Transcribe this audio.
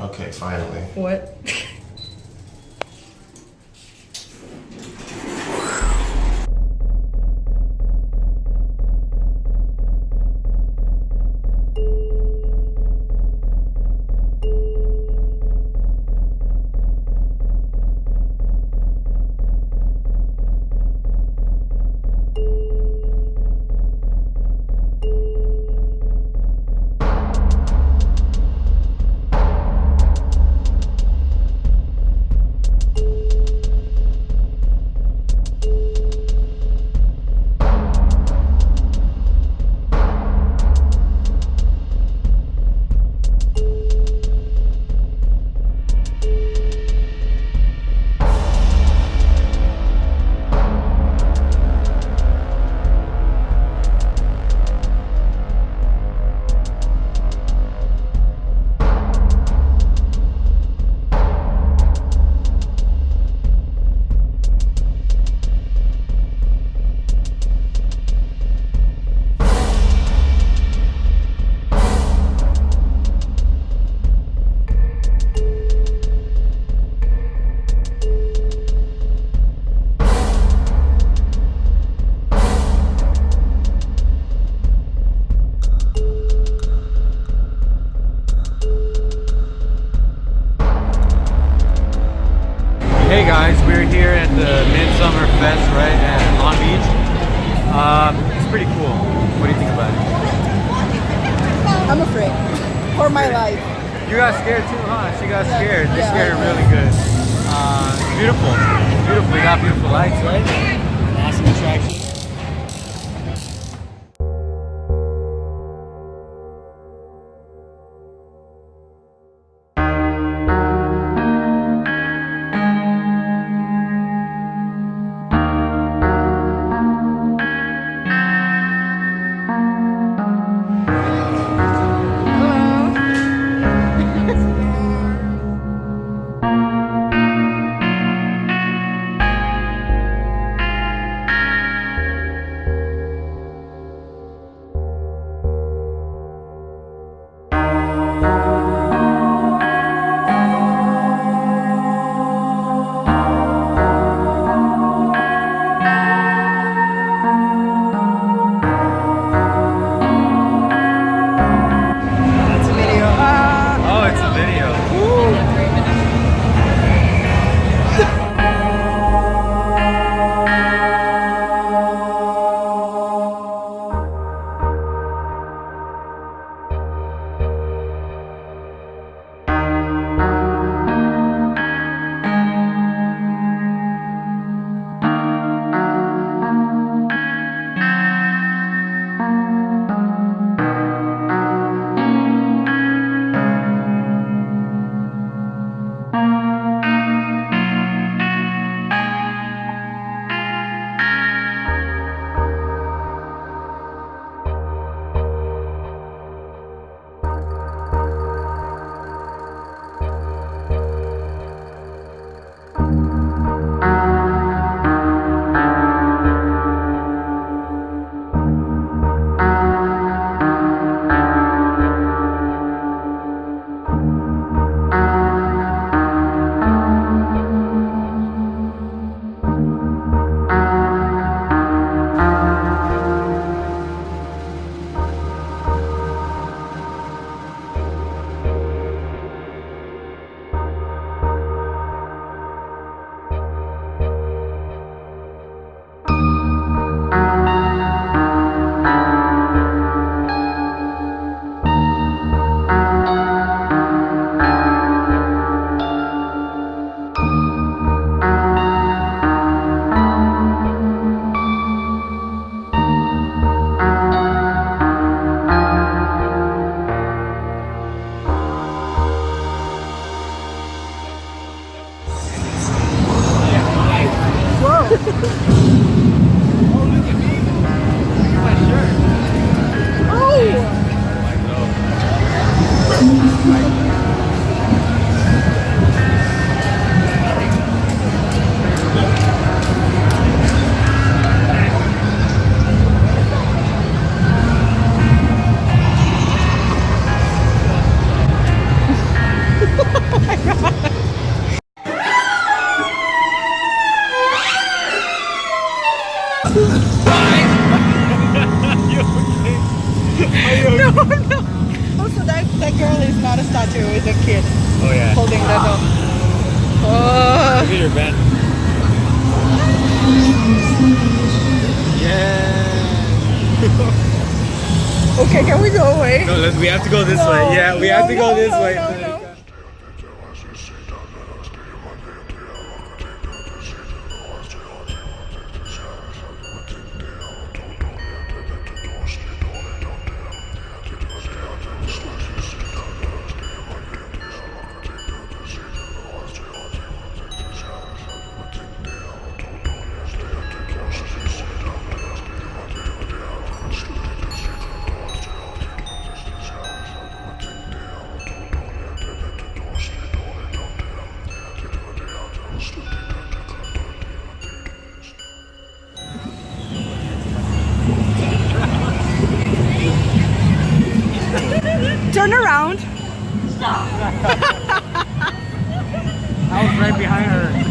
Okay, finally. What? Fest right at Long Beach. Um, it's pretty cool. What do you think about it? I'm afraid. For my life. You got scared too, huh? She got Yeah, scared. They yeah, scared her really good. Uh, it's beautiful. Beautiful. We got beautiful lights, right? Música no, no. Also, that, that girl is not a statue, it's a kid. Oh, yeah. Holding the dog. Oh. your Ben. Yeah. okay, can we go away? No, we have to go this no. way. Yeah, we no, have to go this way. Turn around. Stop. I was right behind her.